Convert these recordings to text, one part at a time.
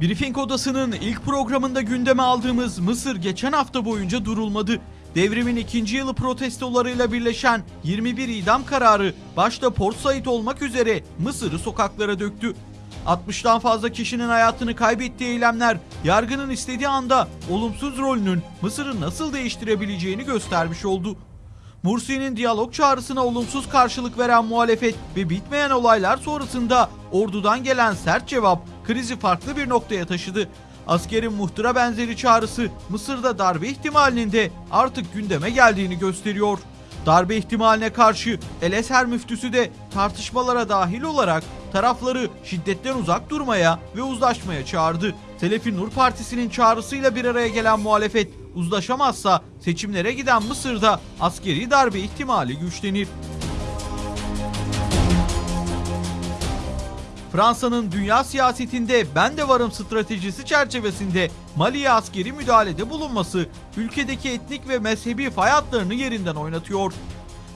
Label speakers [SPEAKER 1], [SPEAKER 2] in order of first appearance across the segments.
[SPEAKER 1] Briefing Odası'nın ilk programında gündeme aldığımız Mısır geçen hafta boyunca durulmadı. Devrimin ikinci yılı protestolarıyla birleşen 21 idam kararı başta Port Said olmak üzere Mısır'ı sokaklara döktü. 60'tan fazla kişinin hayatını kaybettiği eylemler yargının istediği anda olumsuz rolünün Mısır'ı nasıl değiştirebileceğini göstermiş oldu. Mursi'nin diyalog çağrısına olumsuz karşılık veren muhalefet ve bitmeyen olaylar sonrasında ordudan gelen sert cevap krizi farklı bir noktaya taşıdı. Askerin muhtıra benzeri çağrısı Mısır'da darbe ihtimalinin de artık gündeme geldiğini gösteriyor. Darbe ihtimaline karşı El Eser müftüsü de tartışmalara dahil olarak tarafları şiddetten uzak durmaya ve uzlaşmaya çağırdı. Selefi Nur Partisi'nin çağrısıyla bir araya gelen muhalefet uzlaşamazsa seçimlere giden Mısır'da askeri darbe ihtimali güçlenir. Fransa'nın dünya siyasetinde ben de varım stratejisi çerçevesinde Mali'ye askeri müdahalede bulunması ülkedeki etnik ve mezhebi fay hatlarını yerinden oynatıyor.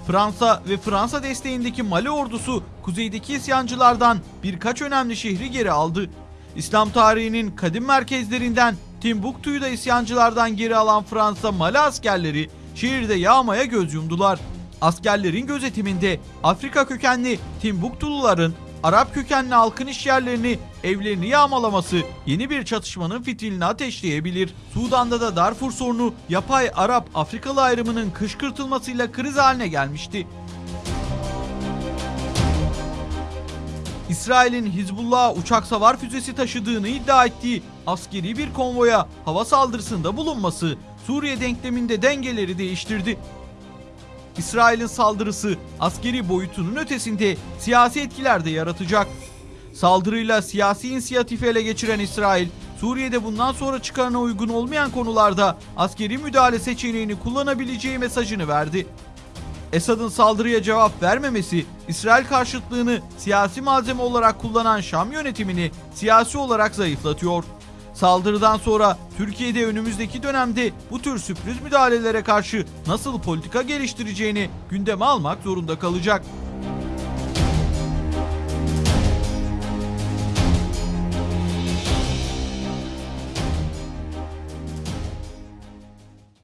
[SPEAKER 1] Fransa ve Fransa desteğindeki Mali ordusu kuzeydeki isyancılardan birkaç önemli şehri geri aldı. İslam tarihinin kadim merkezlerinden Timbuktu'yu da isyancılardan geri alan Fransa Mali askerleri şehirde yağmaya göz yumdular. Askerlerin gözetiminde Afrika kökenli Timbuktuluların Arap kökenli halkın işyerlerini, evlerini yağmalaması yeni bir çatışmanın fitilini ateşleyebilir. Sudan'da da Darfur sorunu yapay Arap-Afrikalı ayrımının kışkırtılmasıyla kriz haline gelmişti. İsrail'in Hizbullah'a uçak savar füzesi taşıdığını iddia ettiği askeri bir konvoya hava saldırısında bulunması Suriye denkleminde dengeleri değiştirdi. İsrail'in saldırısı askeri boyutunun ötesinde siyasi etkiler de yaratacak. Saldırıyla siyasi inisiyatifi ele geçiren İsrail, Suriye'de bundan sonra çıkarına uygun olmayan konularda askeri müdahale seçeneğini kullanabileceği mesajını verdi. Esad'ın saldırıya cevap vermemesi, İsrail karşıtlığını siyasi malzeme olarak kullanan Şam yönetimini siyasi olarak zayıflatıyor. Saldırıdan sonra Türkiye'de önümüzdeki dönemde bu tür sürpriz müdahalelere karşı nasıl politika geliştireceğini gündeme almak zorunda kalacak.